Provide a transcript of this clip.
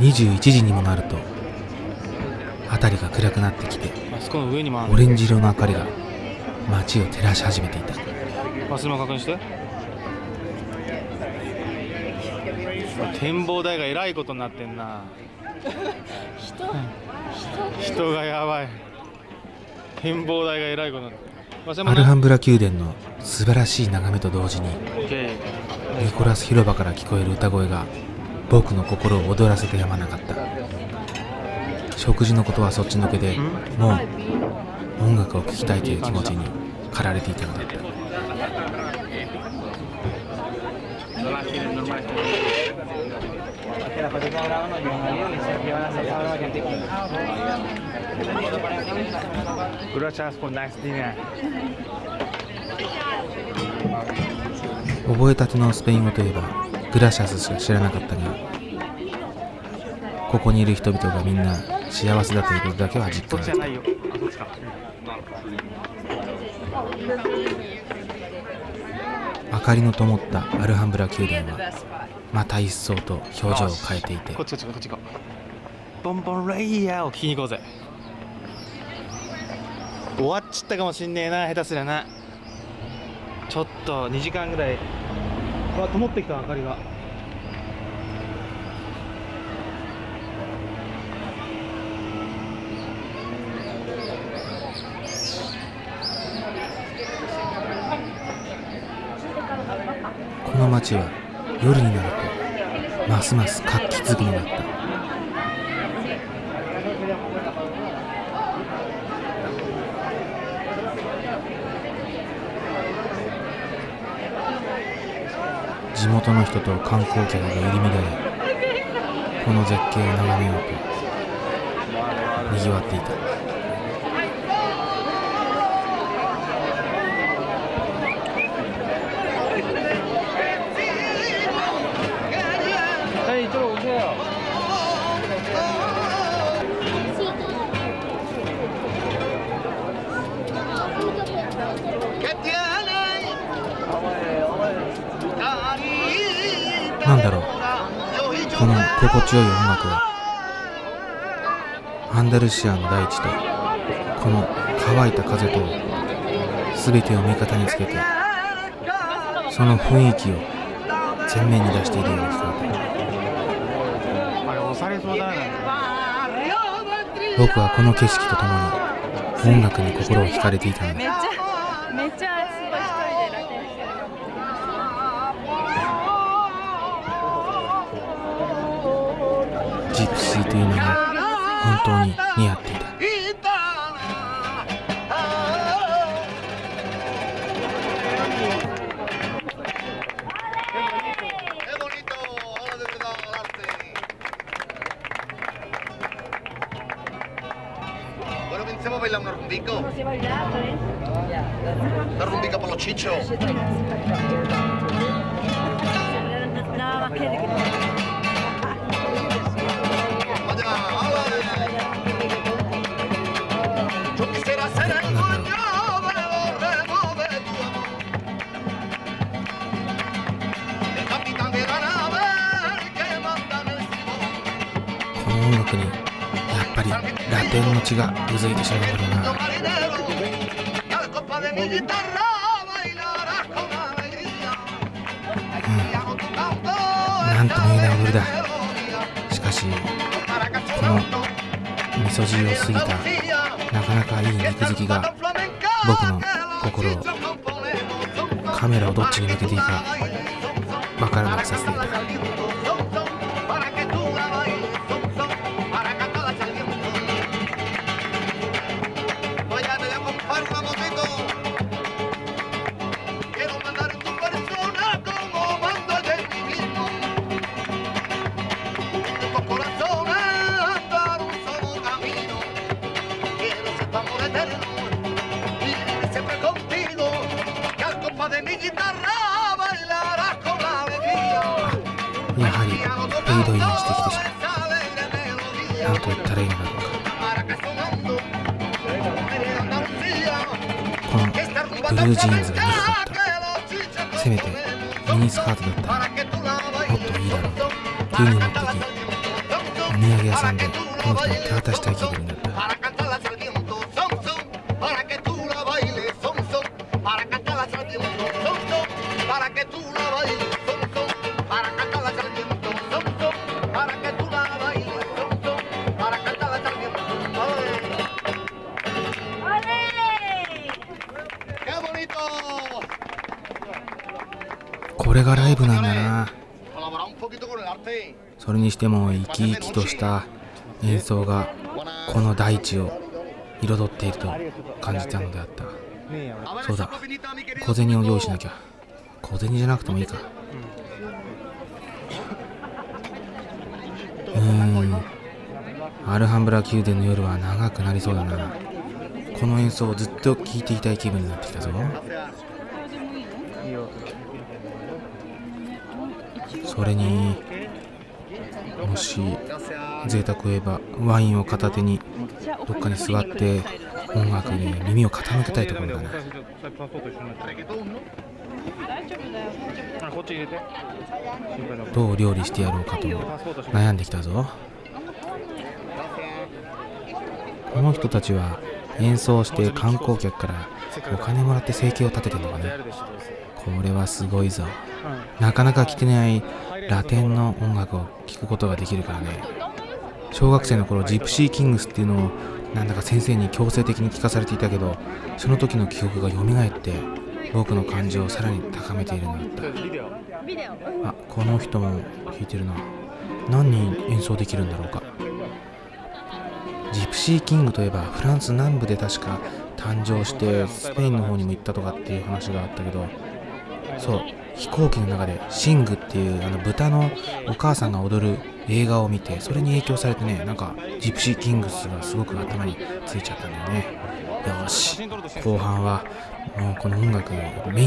21時にもなると辺りが暗くなってきてオレンジ色の明かりが街を照らし始めていた。忘れも確認して。展望台がえらいことになってんな。人人がやばい。展望台がえらいことになってアルハンブラ宮殿の素晴らしい眺めと同時にニコラス広場から聞こえる歌声が僕の心を躍らせてやまなかった。食事のことはそっちのけでもう音楽を聴きたいという気持ちに駆られていたのだった。覚えたてのスペイン語といえばグラシャスしか知らなかったがここにいる人々がみんな幸せだということだけは実そっ感。できたちじゃないよあか明かりの灯ったアルハンブラ宮殿はまた一層と表情を変えていて。こっちこっちこっち行こう。ボンボンレイヤーを聞きに行こうぜ終わっちったかもしんねえな下手すりゃな。ちょっと2時間ぐらいわ灯ってきた明かりが。この街は夜になるとますます活気づくのだった。地元の人と観光客が入り乱れこの絶景を眺めようとにぎわっていた。なんだろう。この心地よい音楽は。アンダルシアの大地とこの乾いた風と全てを味方につけてその雰囲気を前面に出しているように聞こえた。僕はこの景色とともに音楽に心を惹かれていたのだ。ジプシーという名が本当に似合っていたラテンの血がうずいてしまうのな。うん、なんともいいな踊りだ。しかしこの味噌汁を過ぎたなかなかいい肉付きが僕の心をカメラをどっちに向けていいかわからなくさせていた。ードインしてきてしまう何と言ったらいいのだろうかこのブルージーンズが憎かったせめてミニスカートだったらもっといいだろう急に持ってき土産屋さんでこの人に手渡したい気分になったこれがライブなんだな.それにしても生き生きとした演奏がこの大地を彩っていると感じたのであった。そうだ。小銭を用意し.なきゃ。小銭じゃなくてもいいか。うーん。アルハンブラ宮殿の夜は長くなりそうだなこの演奏をずっと聴いていたい気分になってきたぞ。それにもし贅沢を言えばワインを片手にどっかに座って音楽に耳を傾けたいところだな。どう料理してやろうかと悩んできたぞ。この人たちは演奏して観光客からお金もらって生計を立ててるのかねこれはすごいぞ。なかなか聴けないラテンの音楽を聴くことができるからね。小学生の頃ジプシーキングスっていうのをなんだか先生に強制的に聞かされていたけどその時の記憶が蘇って僕の感情をさらに高めているのだった。あこの人も弾いてるな。何人演奏できるんだろうか。ジプシーキングといえばフランス南部で確か誕生してスペインの方にも行ったとかっていう話があったけどそう飛行機の中でシングっていうあの豚のお母さんが踊る映画を見てそれに影響されてねなんかジプシーキングスがすごく頭についちゃったんだよね。よし後半はもうこの音楽メイン